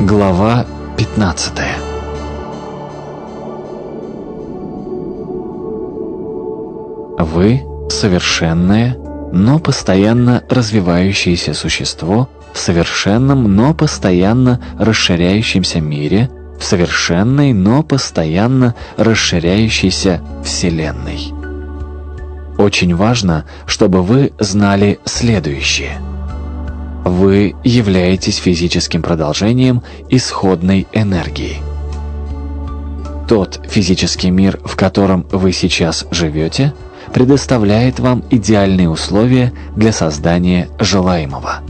Глава 15 Вы – совершенное, но постоянно развивающееся существо в совершенном, но постоянно расширяющемся мире, в совершенной, но постоянно расширяющейся Вселенной. Очень важно, чтобы вы знали следующее – вы являетесь физическим продолжением исходной энергии. Тот физический мир, в котором вы сейчас живете, предоставляет вам идеальные условия для создания желаемого.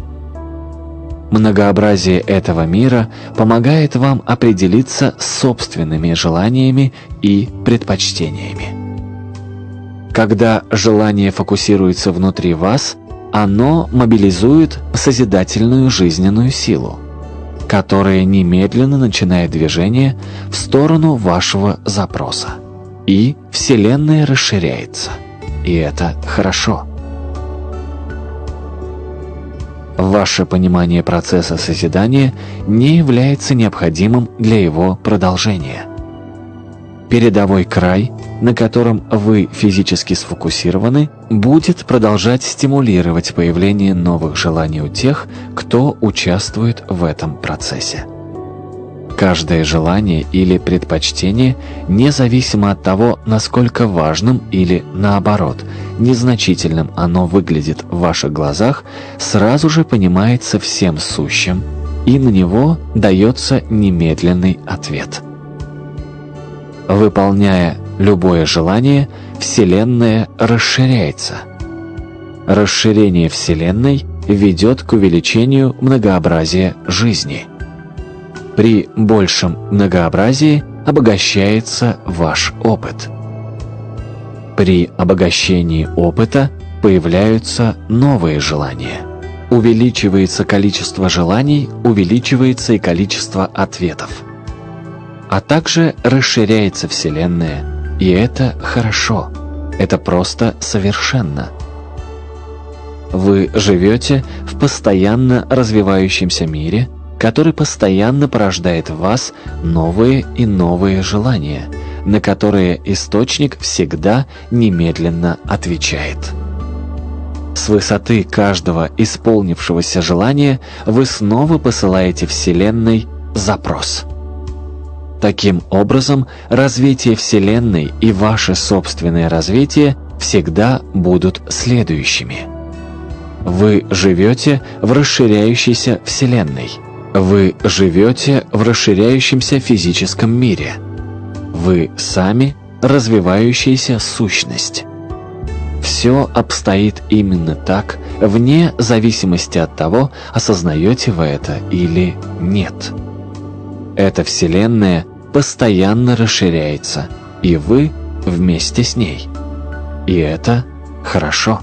Многообразие этого мира помогает вам определиться с собственными желаниями и предпочтениями. Когда желание фокусируется внутри вас – оно мобилизует созидательную жизненную силу, которая немедленно начинает движение в сторону вашего запроса. И Вселенная расширяется. И это хорошо. Ваше понимание процесса созидания не является необходимым для его продолжения. Передовой край – на котором вы физически сфокусированы, будет продолжать стимулировать появление новых желаний у тех, кто участвует в этом процессе. Каждое желание или предпочтение, независимо от того, насколько важным или, наоборот, незначительным оно выглядит в ваших глазах, сразу же понимается всем сущим, и на него дается немедленный ответ. Выполняя любое желание, Вселенная расширяется. Расширение Вселенной ведет к увеличению многообразия жизни. При большем многообразии обогащается ваш опыт. При обогащении опыта появляются новые желания. Увеличивается количество желаний, увеличивается и количество ответов. А также расширяется Вселенная – и это хорошо. Это просто совершенно. Вы живете в постоянно развивающемся мире, который постоянно порождает в вас новые и новые желания, на которые источник всегда немедленно отвечает. С высоты каждого исполнившегося желания вы снова посылаете Вселенной запрос – Таким образом, развитие Вселенной и ваше собственное развитие всегда будут следующими. Вы живете в расширяющейся Вселенной. Вы живете в расширяющемся физическом мире. Вы сами развивающаяся сущность. Все обстоит именно так, вне зависимости от того, осознаете вы это или нет. Эта Вселенная постоянно расширяется, и вы вместе с ней. И это хорошо.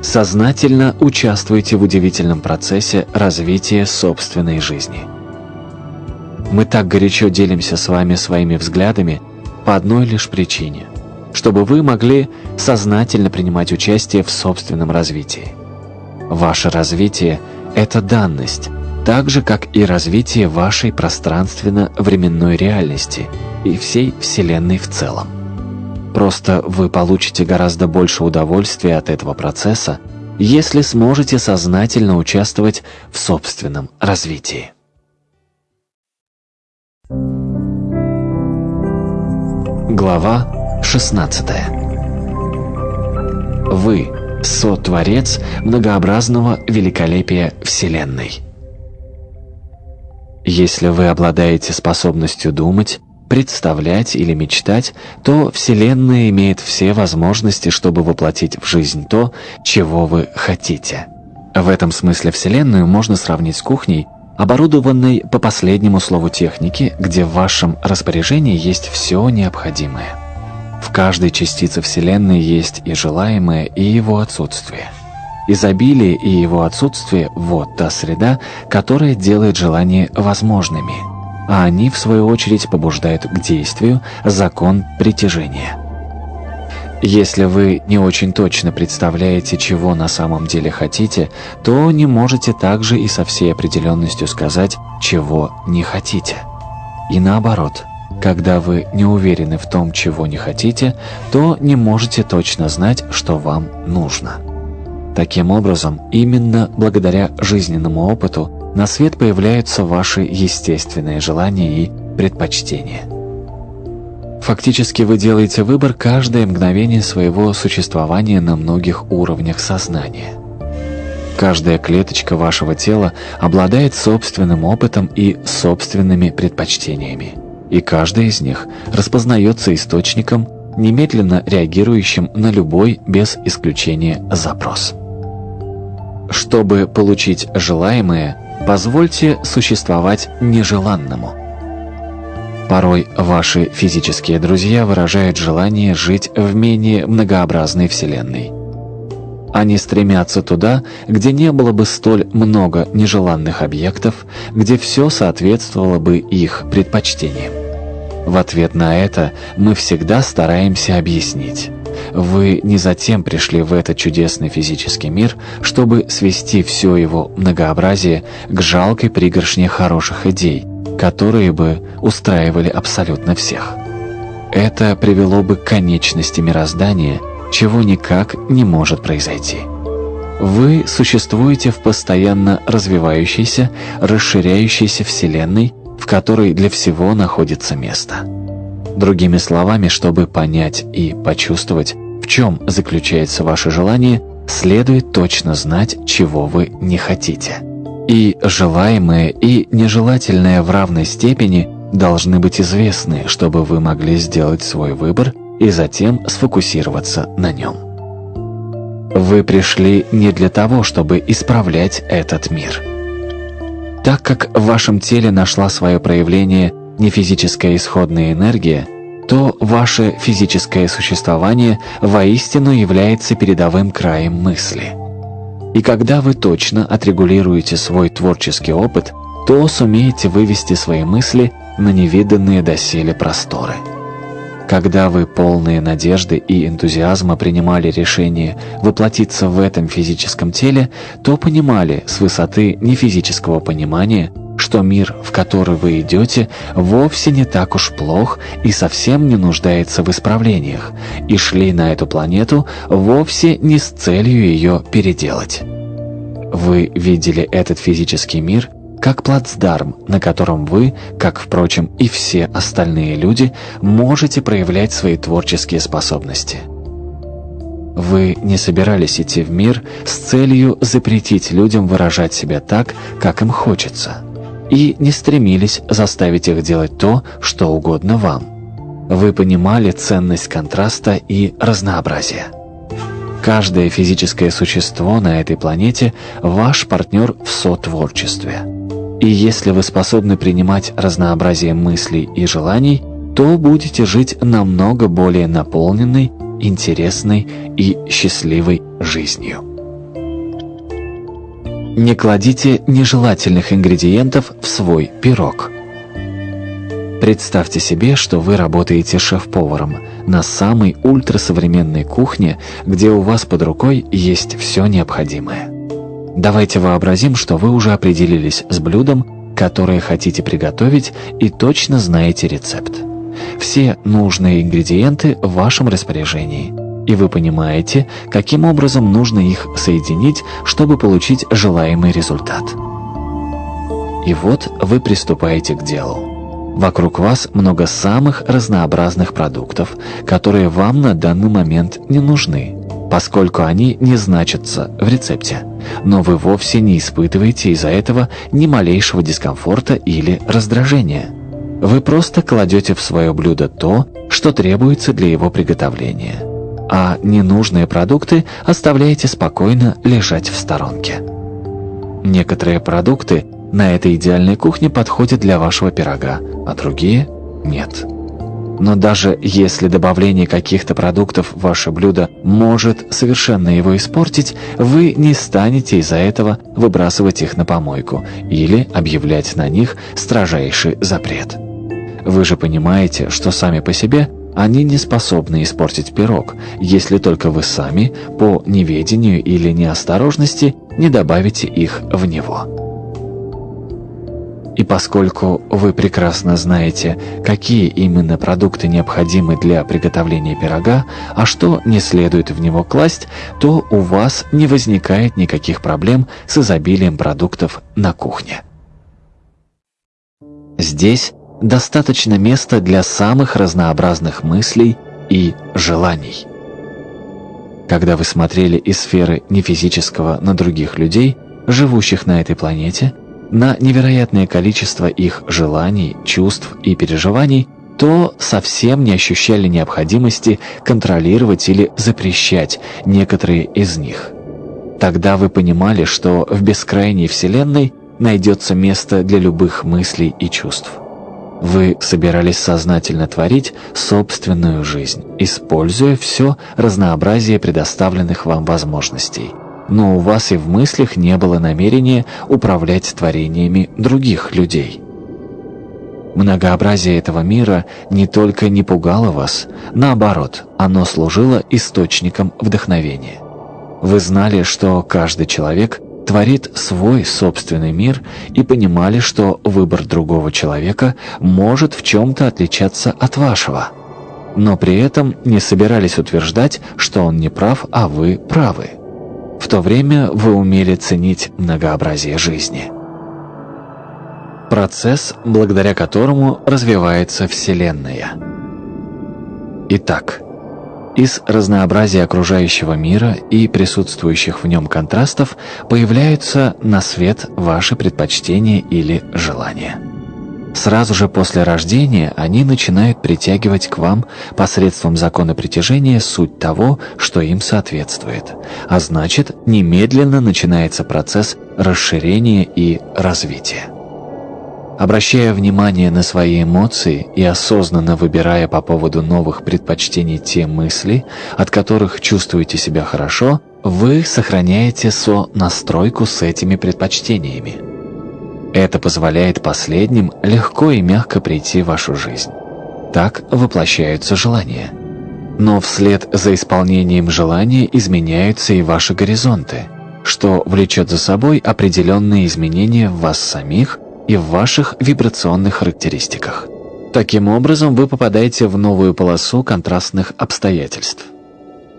Сознательно участвуйте в удивительном процессе развития собственной жизни. Мы так горячо делимся с вами своими взглядами по одной лишь причине, чтобы вы могли сознательно принимать участие в собственном развитии. Ваше развитие – это данность, так же, как и развитие вашей пространственно-временной реальности и всей Вселенной в целом. Просто вы получите гораздо больше удовольствия от этого процесса, если сможете сознательно участвовать в собственном развитии. Глава 16 Вы – сотворец многообразного великолепия Вселенной. Если вы обладаете способностью думать, представлять или мечтать, то Вселенная имеет все возможности, чтобы воплотить в жизнь то, чего вы хотите. В этом смысле Вселенную можно сравнить с кухней, оборудованной по последнему слову техники, где в вашем распоряжении есть все необходимое. В каждой частице Вселенной есть и желаемое, и его отсутствие. Изобилие и его отсутствие – вот та среда, которая делает желания возможными, а они, в свою очередь, побуждают к действию закон притяжения. Если вы не очень точно представляете, чего на самом деле хотите, то не можете также и со всей определенностью сказать, чего не хотите. И наоборот, когда вы не уверены в том, чего не хотите, то не можете точно знать, что вам нужно. Таким образом, именно благодаря жизненному опыту на свет появляются ваши естественные желания и предпочтения. Фактически вы делаете выбор каждое мгновение своего существования на многих уровнях сознания. Каждая клеточка вашего тела обладает собственным опытом и собственными предпочтениями. И каждая из них распознается источником, немедленно реагирующим на любой, без исключения, запрос. Чтобы получить желаемое, позвольте существовать нежеланному. Порой ваши физические друзья выражают желание жить в менее многообразной Вселенной. Они стремятся туда, где не было бы столь много нежеланных объектов, где все соответствовало бы их предпочтениям. В ответ на это мы всегда стараемся объяснить. Вы не затем пришли в этот чудесный физический мир, чтобы свести все его многообразие к жалкой пригоршне хороших идей, которые бы устраивали абсолютно всех. Это привело бы к конечности мироздания, чего никак не может произойти. Вы существуете в постоянно развивающейся, расширяющейся Вселенной, в которой для всего находится место. Другими словами, чтобы понять и почувствовать, в чем заключается ваше желание, следует точно знать, чего вы не хотите. И желаемое, и нежелательное в равной степени должны быть известны, чтобы вы могли сделать свой выбор и затем сфокусироваться на нем. Вы пришли не для того, чтобы исправлять этот мир. Так как в вашем теле нашла свое проявление нефизическая исходная энергия, то ваше физическое существование воистину является передовым краем мысли. И когда вы точно отрегулируете свой творческий опыт, то сумеете вывести свои мысли на невиданные доселе просторы. Когда вы полные надежды и энтузиазма принимали решение воплотиться в этом физическом теле, то понимали с высоты нефизического понимания, что мир, в который вы идете, вовсе не так уж плох и совсем не нуждается в исправлениях, и шли на эту планету вовсе не с целью ее переделать. Вы видели этот физический мир как плацдарм, на котором вы, как, впрочем, и все остальные люди, можете проявлять свои творческие способности. Вы не собирались идти в мир с целью запретить людям выражать себя так, как им хочется, и не стремились заставить их делать то, что угодно вам. Вы понимали ценность контраста и разнообразия. Каждое физическое существо на этой планете – ваш партнер в сотворчестве. И если вы способны принимать разнообразие мыслей и желаний, то будете жить намного более наполненной, интересной и счастливой жизнью. Не кладите нежелательных ингредиентов в свой пирог. Представьте себе, что вы работаете шеф-поваром на самой ультрасовременной кухне, где у вас под рукой есть все необходимое. Давайте вообразим, что вы уже определились с блюдом, которое хотите приготовить и точно знаете рецепт. Все нужные ингредиенты в вашем распоряжении. И вы понимаете, каким образом нужно их соединить, чтобы получить желаемый результат. И вот вы приступаете к делу. Вокруг вас много самых разнообразных продуктов, которые вам на данный момент не нужны, поскольку они не значатся в рецепте но вы вовсе не испытываете из-за этого ни малейшего дискомфорта или раздражения. Вы просто кладете в свое блюдо то, что требуется для его приготовления, а ненужные продукты оставляете спокойно лежать в сторонке. Некоторые продукты на этой идеальной кухне подходят для вашего пирога, а другие – нет. Но даже если добавление каких-то продуктов в ваше блюдо может совершенно его испортить, вы не станете из-за этого выбрасывать их на помойку или объявлять на них строжайший запрет. Вы же понимаете, что сами по себе Они не способны испортить пирог, если только вы сами, по неведению или неосторожности, не добавите их в него. И поскольку вы прекрасно знаете, какие именно продукты необходимы для приготовления пирога, а что не следует в него класть, то у вас не возникает никаких проблем с изобилием продуктов на кухне. Здесь достаточно места для самых разнообразных мыслей и желаний. Когда вы смотрели из сферы нефизического на других людей, живущих на этой планете – на невероятное количество их желаний, чувств и переживаний, то совсем не ощущали необходимости контролировать или запрещать некоторые из них. Тогда вы понимали, что в бескрайней Вселенной найдется место для любых мыслей и чувств. Вы собирались сознательно творить собственную жизнь, используя все разнообразие предоставленных вам возможностей – но у вас и в мыслях не было намерения управлять творениями других людей. Многообразие этого мира не только не пугало вас, наоборот, оно служило источником вдохновения. Вы знали, что каждый человек творит свой собственный мир и понимали, что выбор другого человека может в чем-то отличаться от вашего. Но при этом не собирались утверждать, что он не прав, а вы правы. В то время вы умели ценить многообразие жизни. Процесс, благодаря которому развивается Вселенная. Итак, из разнообразия окружающего мира и присутствующих в нем контрастов появляются на свет ваши предпочтения или желания. Сразу же после рождения они начинают притягивать к вам посредством закона притяжения суть того, что им соответствует. А значит, немедленно начинается процесс расширения и развития. Обращая внимание на свои эмоции и осознанно выбирая по поводу новых предпочтений те мысли, от которых чувствуете себя хорошо, вы сохраняете со-настройку с этими предпочтениями. Это позволяет последним легко и мягко прийти в вашу жизнь. Так воплощаются желания. Но вслед за исполнением желания изменяются и ваши горизонты, что влечет за собой определенные изменения в вас самих и в ваших вибрационных характеристиках. Таким образом, вы попадаете в новую полосу контрастных обстоятельств.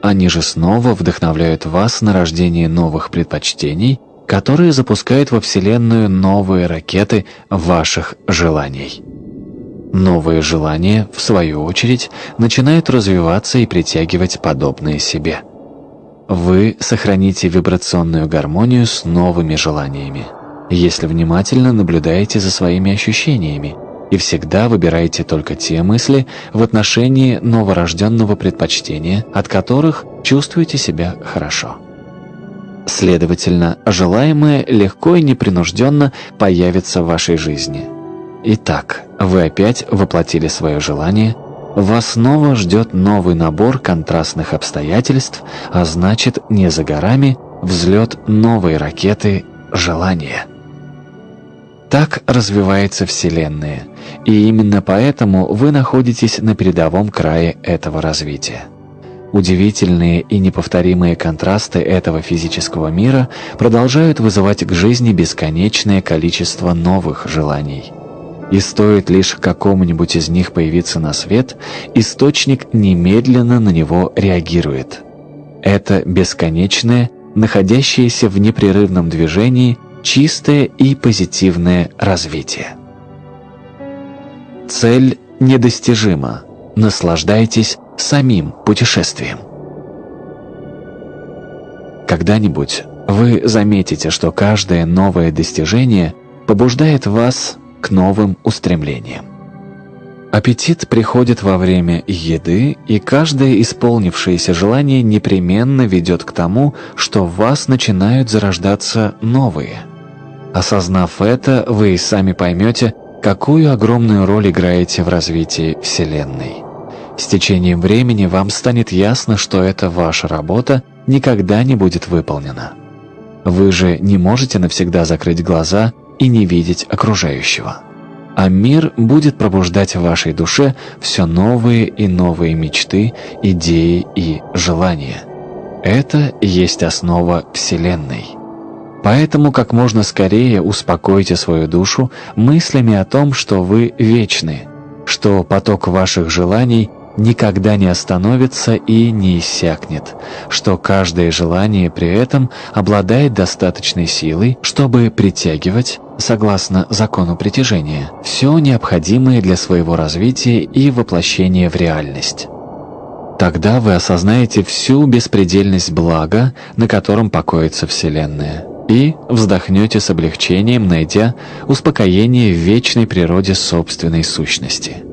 Они же снова вдохновляют вас на рождение новых предпочтений которые запускают во Вселенную новые ракеты ваших желаний. Новые желания, в свою очередь, начинают развиваться и притягивать подобные себе. Вы сохраните вибрационную гармонию с новыми желаниями, если внимательно наблюдаете за своими ощущениями и всегда выбираете только те мысли в отношении новорожденного предпочтения, от которых чувствуете себя хорошо. Следовательно, желаемое легко и непринужденно появится в вашей жизни. Итак, вы опять воплотили свое желание, вас снова ждет новый набор контрастных обстоятельств, а значит, не за горами взлет новой ракеты желания. Так развивается Вселенная, и именно поэтому вы находитесь на передовом крае этого развития. Удивительные и неповторимые контрасты этого физического мира продолжают вызывать к жизни бесконечное количество новых желаний. И стоит лишь какому-нибудь из них появиться на свет, источник немедленно на него реагирует. Это бесконечное, находящееся в непрерывном движении, чистое и позитивное развитие. Цель недостижима. Наслаждайтесь самим путешествием. Когда-нибудь вы заметите, что каждое новое достижение побуждает вас к новым устремлениям. Аппетит приходит во время еды, и каждое исполнившееся желание непременно ведет к тому, что в вас начинают зарождаться новые. Осознав это, вы и сами поймете, какую огромную роль играете в развитии Вселенной. С течением времени вам станет ясно, что эта ваша работа никогда не будет выполнена. Вы же не можете навсегда закрыть глаза и не видеть окружающего. А мир будет пробуждать в вашей душе все новые и новые мечты, идеи и желания. Это есть основа Вселенной. Поэтому как можно скорее успокойте свою душу мыслями о том, что вы вечны, что поток ваших желаний никогда не остановится и не иссякнет, что каждое желание при этом обладает достаточной силой, чтобы притягивать, согласно закону притяжения, все необходимое для своего развития и воплощения в реальность. Тогда вы осознаете всю беспредельность блага, на котором покоится Вселенная, и вздохнете с облегчением, найдя успокоение в вечной природе собственной сущности.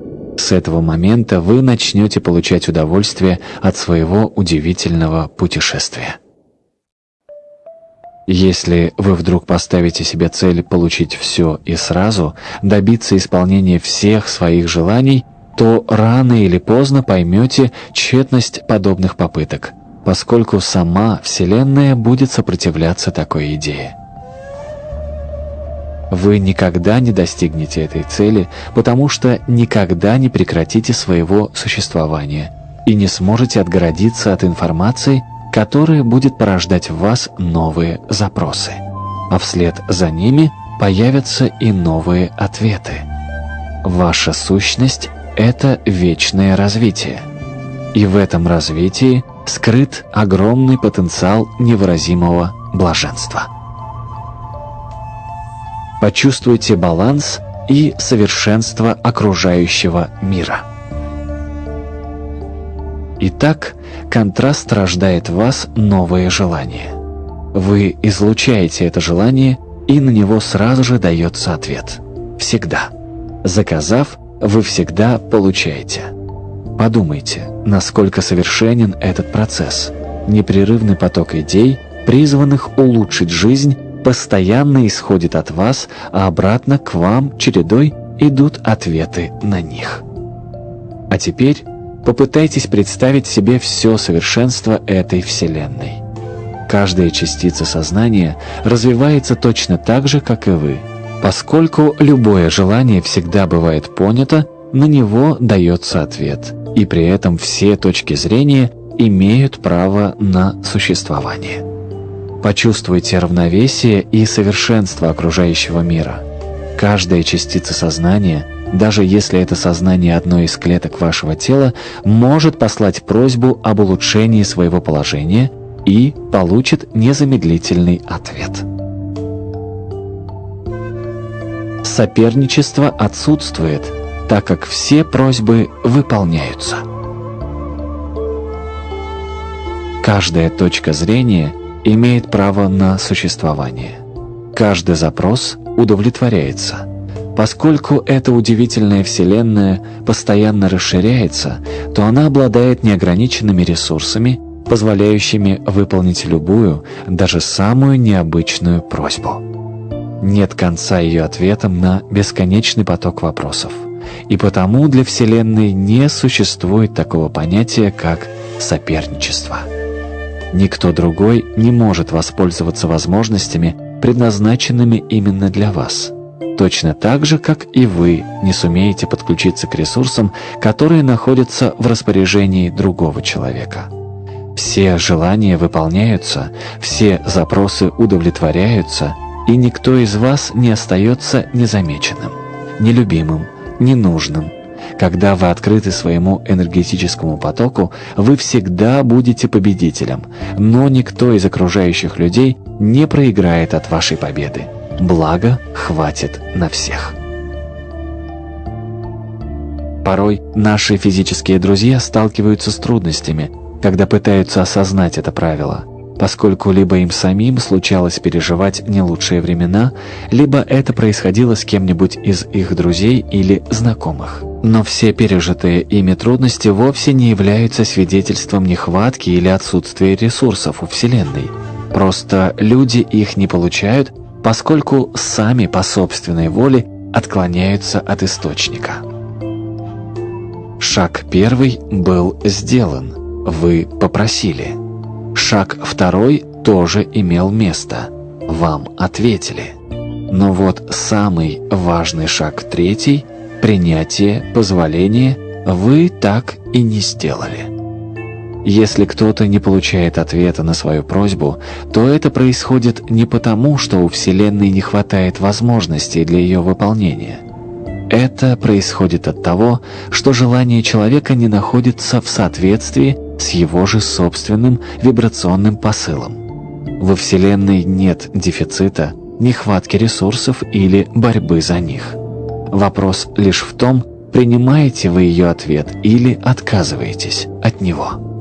С этого момента вы начнете получать удовольствие от своего удивительного путешествия. Если вы вдруг поставите себе цель получить все и сразу, добиться исполнения всех своих желаний, то рано или поздно поймете тщетность подобных попыток, поскольку сама Вселенная будет сопротивляться такой идее. Вы никогда не достигнете этой цели, потому что никогда не прекратите своего существования и не сможете отгородиться от информации, которая будет порождать в вас новые запросы. А вслед за ними появятся и новые ответы. Ваша сущность – это вечное развитие. И в этом развитии скрыт огромный потенциал невыразимого блаженства. Почувствуйте баланс и совершенство окружающего мира. Итак, контраст рождает в вас новое желание. Вы излучаете это желание, и на него сразу же дается ответ. Всегда. Заказав, вы всегда получаете. Подумайте, насколько совершенен этот процесс. Непрерывный поток идей, призванных улучшить жизнь постоянно исходит от вас, а обратно к вам чередой идут ответы на них. А теперь попытайтесь представить себе все совершенство этой Вселенной. Каждая частица сознания развивается точно так же, как и вы. Поскольку любое желание всегда бывает понято, на него дается ответ, и при этом все точки зрения имеют право на существование. Почувствуйте равновесие и совершенство окружающего мира. Каждая частица сознания, даже если это сознание одной из клеток вашего тела, может послать просьбу об улучшении своего положения и получит незамедлительный ответ. Соперничество отсутствует, так как все просьбы выполняются. Каждая точка зрения – имеет право на существование. Каждый запрос удовлетворяется. Поскольку эта удивительная Вселенная постоянно расширяется, то она обладает неограниченными ресурсами, позволяющими выполнить любую, даже самую необычную просьбу. Нет конца ее ответам на бесконечный поток вопросов. И потому для Вселенной не существует такого понятия, как соперничество. Никто другой не может воспользоваться возможностями, предназначенными именно для вас. Точно так же, как и вы не сумеете подключиться к ресурсам, которые находятся в распоряжении другого человека. Все желания выполняются, все запросы удовлетворяются, и никто из вас не остается незамеченным, нелюбимым, ненужным, когда вы открыты своему энергетическому потоку, вы всегда будете победителем, но никто из окружающих людей не проиграет от вашей победы. Благо хватит на всех. Порой наши физические друзья сталкиваются с трудностями, когда пытаются осознать это правило – поскольку либо им самим случалось переживать не лучшие времена, либо это происходило с кем-нибудь из их друзей или знакомых. Но все пережитые ими трудности вовсе не являются свидетельством нехватки или отсутствия ресурсов у Вселенной. Просто люди их не получают, поскольку сами по собственной воле отклоняются от источника. Шаг первый был сделан. Вы попросили. Шаг второй тоже имел место. Вам ответили. Но вот самый важный шаг третий – принятие, позволение – вы так и не сделали. Если кто-то не получает ответа на свою просьбу, то это происходит не потому, что у Вселенной не хватает возможностей для ее выполнения. Это происходит от того, что желание человека не находится в соответствии с его же собственным вибрационным посылом. Во Вселенной нет дефицита, нехватки ресурсов или борьбы за них. Вопрос лишь в том, принимаете вы ее ответ или отказываетесь от него.